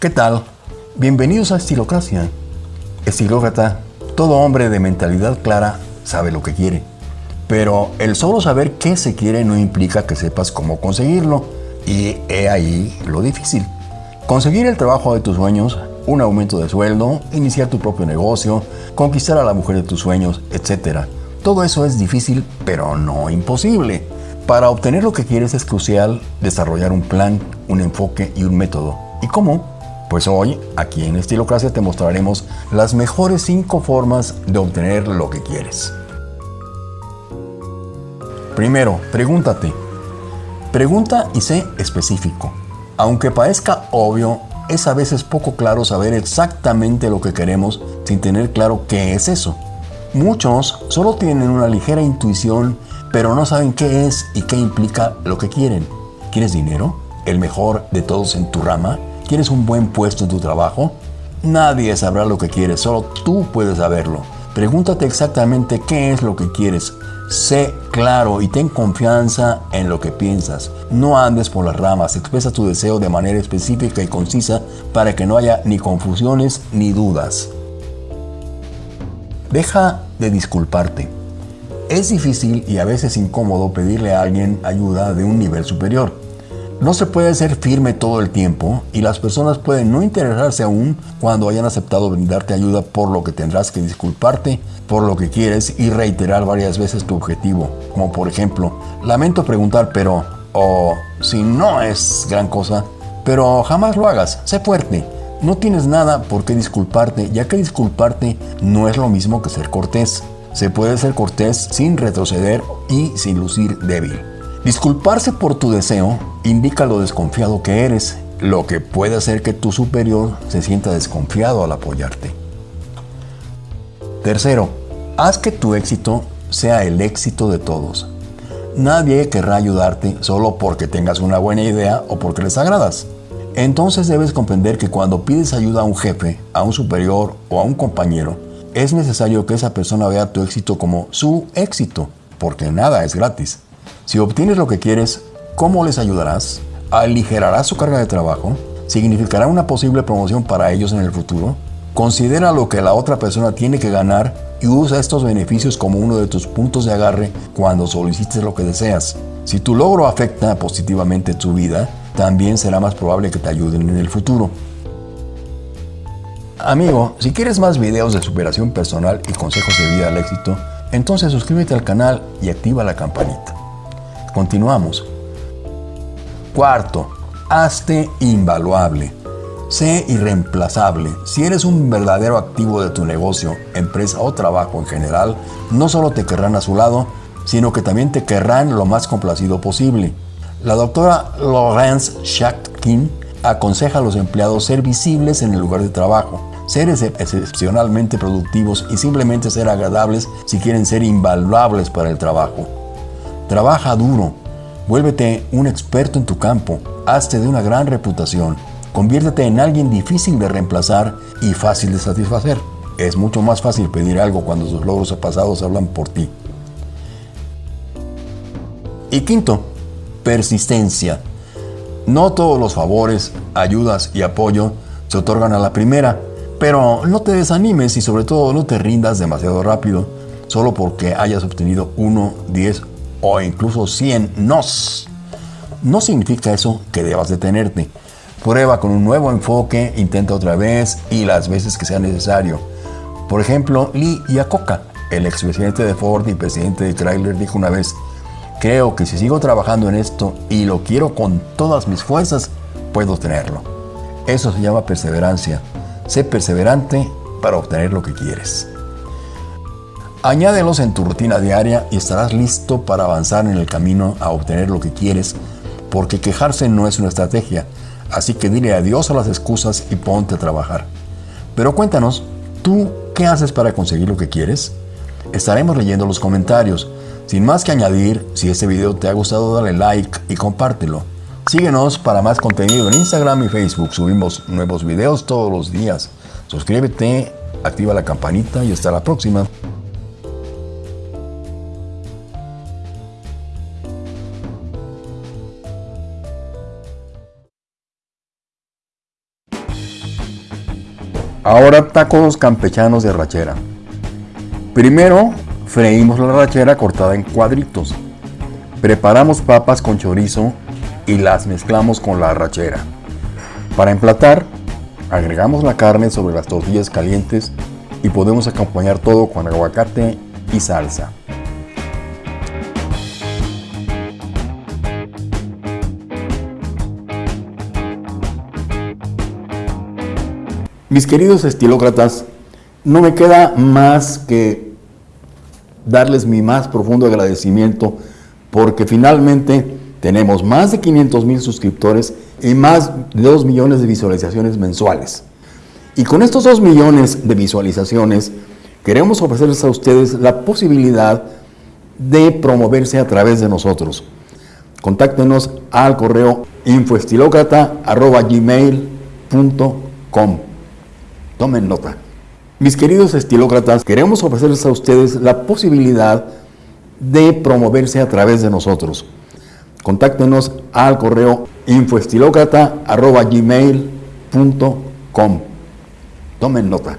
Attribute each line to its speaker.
Speaker 1: ¿Qué tal? Bienvenidos a Estilocracia. Estilócrata, todo hombre de mentalidad clara sabe lo que quiere. Pero el solo saber qué se quiere no implica que sepas cómo conseguirlo. Y he ahí lo difícil. Conseguir el trabajo de tus sueños, un aumento de sueldo, iniciar tu propio negocio, conquistar a la mujer de tus sueños, etc. Todo eso es difícil, pero no imposible. Para obtener lo que quieres es crucial desarrollar un plan, un enfoque y un método. ¿Y cómo? Pues hoy, aquí en Estilocracia, te mostraremos las mejores 5 formas de obtener lo que quieres. Primero, pregúntate. Pregunta y sé específico. Aunque parezca obvio, es a veces poco claro saber exactamente lo que queremos sin tener claro qué es eso. Muchos solo tienen una ligera intuición, pero no saben qué es y qué implica lo que quieren. ¿Quieres dinero? ¿El mejor de todos en tu rama? ¿Quieres un buen puesto en tu trabajo? Nadie sabrá lo que quieres, solo tú puedes saberlo. Pregúntate exactamente qué es lo que quieres. Sé claro y ten confianza en lo que piensas. No andes por las ramas, expresa tu deseo de manera específica y concisa para que no haya ni confusiones ni dudas. Deja de disculparte. Es difícil y a veces incómodo pedirle a alguien ayuda de un nivel superior. No se puede ser firme todo el tiempo y las personas pueden no interesarse aún cuando hayan aceptado brindarte ayuda por lo que tendrás que disculparte por lo que quieres y reiterar varias veces tu objetivo. Como por ejemplo, lamento preguntar pero, o si no es gran cosa, pero jamás lo hagas, sé fuerte. No tienes nada por qué disculparte, ya que disculparte no es lo mismo que ser cortés. Se puede ser cortés sin retroceder y sin lucir débil. Disculparse por tu deseo indica lo desconfiado que eres, lo que puede hacer que tu superior se sienta desconfiado al apoyarte. Tercero, haz que tu éxito sea el éxito de todos. Nadie querrá ayudarte solo porque tengas una buena idea o porque les agradas. Entonces debes comprender que cuando pides ayuda a un jefe, a un superior o a un compañero, es necesario que esa persona vea tu éxito como su éxito, porque nada es gratis. Si obtienes lo que quieres, ¿cómo les ayudarás? ¿Aligerarás su carga de trabajo? ¿Significará una posible promoción para ellos en el futuro? Considera lo que la otra persona tiene que ganar y usa estos beneficios como uno de tus puntos de agarre cuando solicites lo que deseas. Si tu logro afecta positivamente tu vida, también será más probable que te ayuden en el futuro. Amigo, si quieres más videos de superación personal y consejos de vida al éxito, entonces suscríbete al canal y activa la campanita. Continuamos. Cuarto, hazte invaluable. Sé irreemplazable. Si eres un verdadero activo de tu negocio, empresa o trabajo en general, no solo te querrán a su lado, sino que también te querrán lo más complacido posible. La doctora Lawrence Shatkin aconseja a los empleados ser visibles en el lugar de trabajo, ser excepcionalmente productivos y simplemente ser agradables si quieren ser invaluables para el trabajo. Trabaja duro, vuélvete un experto en tu campo, hazte de una gran reputación, conviértete en alguien difícil de reemplazar y fácil de satisfacer. Es mucho más fácil pedir algo cuando tus logros pasados hablan por ti. Y quinto, persistencia. No todos los favores, ayudas y apoyo se otorgan a la primera, pero no te desanimes y sobre todo no te rindas demasiado rápido, solo porque hayas obtenido 1, 10 o incluso 100 nos. No significa eso que debas detenerte. Prueba con un nuevo enfoque, intenta otra vez y las veces que sea necesario. Por ejemplo, Lee Iacocca, el expresidente de Ford y presidente de Chrysler, dijo una vez, creo que si sigo trabajando en esto y lo quiero con todas mis fuerzas, puedo tenerlo. Eso se llama perseverancia. Sé perseverante para obtener lo que quieres. Añádelos en tu rutina diaria y estarás listo para avanzar en el camino a obtener lo que quieres, porque quejarse no es una estrategia, así que dile adiós a las excusas y ponte a trabajar. Pero cuéntanos, ¿tú qué haces para conseguir lo que quieres? Estaremos leyendo los comentarios. Sin más que añadir, si este video te ha gustado dale like y compártelo. Síguenos para más contenido en Instagram y Facebook, subimos nuevos videos todos los días. Suscríbete, activa la campanita y hasta la próxima. Ahora tacos campechanos de rachera. Primero freímos la rachera cortada en cuadritos. Preparamos papas con chorizo y las mezclamos con la rachera. Para emplatar, agregamos la carne sobre las tortillas calientes y podemos acompañar todo con aguacate y salsa. Mis queridos estilócratas, no me queda más que darles mi más profundo agradecimiento porque finalmente tenemos más de 500 mil suscriptores y más de 2 millones de visualizaciones mensuales. Y con estos 2 millones de visualizaciones queremos ofrecerles a ustedes la posibilidad de promoverse a través de nosotros. Contáctenos al correo infoestilocrata.gmail.com Tomen nota. Mis queridos estilócratas, queremos ofrecerles a ustedes la posibilidad de promoverse a través de nosotros. Contáctenos al correo infoestilocrata.gmail.com. Tomen nota.